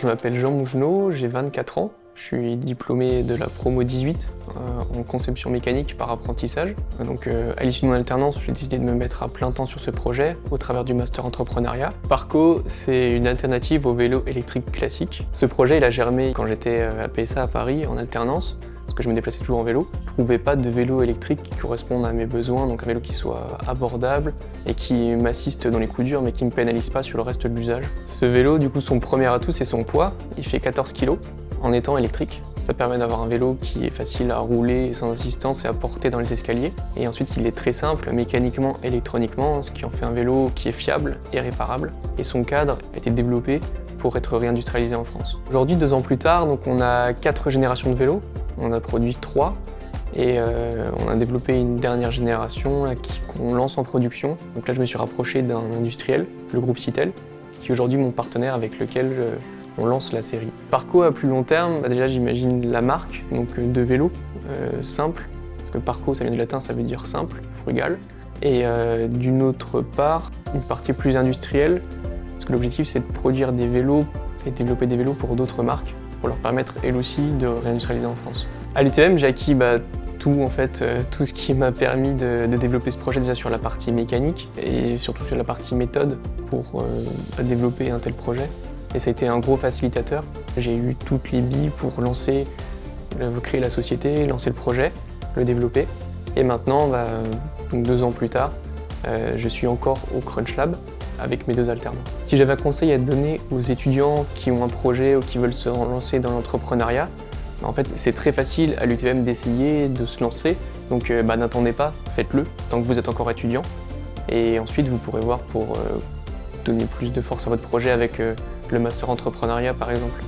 Je m'appelle Jean Mougenot, j'ai 24 ans. Je suis diplômé de la promo 18 euh, en conception mécanique par apprentissage. Donc euh, à l'issue de mon alternance, j'ai décidé de me mettre à plein temps sur ce projet au travers du master entrepreneuriat. Parco, c'est une alternative au vélo électrique classique. Ce projet, il a germé quand j'étais euh, à PSA à Paris en alternance parce que je me déplaçais toujours en vélo. Je trouvais pas de vélo électrique qui corresponde à mes besoins, donc un vélo qui soit abordable et qui m'assiste dans les coups durs mais qui me pénalise pas sur le reste de l'usage. Ce vélo, du coup, son premier atout, c'est son poids. Il fait 14 kg en étant électrique. Ça permet d'avoir un vélo qui est facile à rouler sans assistance et à porter dans les escaliers. Et ensuite, il est très simple mécaniquement, électroniquement, ce qui en fait un vélo qui est fiable et réparable. Et son cadre a été développé pour être réindustrialisé en France. Aujourd'hui, deux ans plus tard, donc on a quatre générations de vélos. On a produit trois et euh, on a développé une dernière génération qu'on lance en production. Donc là, je me suis rapproché d'un industriel, le groupe Citel, qui est aujourd'hui mon partenaire avec lequel je, on lance la série. Parco à plus long terme, bah déjà j'imagine la marque, donc euh, de vélo, euh, simple, parce que Parco ça vient du latin, ça veut dire simple, frugal. Et euh, d'une autre part, une partie plus industrielle, parce que l'objectif c'est de produire des vélos et développer des vélos pour d'autres marques, pour leur permettre elles aussi de réindustrialiser en France. À l'UTM, j'ai acquis bah, tout, en fait, tout ce qui m'a permis de, développer ce projet déjà sur la partie mécanique et surtout sur la partie méthode pour développer un tel projet et ça a été un gros facilitateur. J'ai eu toutes les billes pour lancer, euh, créer la société, lancer le projet, le développer. Et maintenant, bah, deux ans plus tard, euh, je suis encore au Crunch Lab avec mes deux alternants. Si j'avais un conseil à donner aux étudiants qui ont un projet ou qui veulent se lancer dans l'entrepreneuriat, bah, en fait c'est très facile à l'UTM d'essayer de se lancer. Donc euh, bah, n'attendez pas, faites-le tant que vous êtes encore étudiant. Et ensuite vous pourrez voir pour donner plus de force à votre projet avec le master entrepreneuriat par exemple.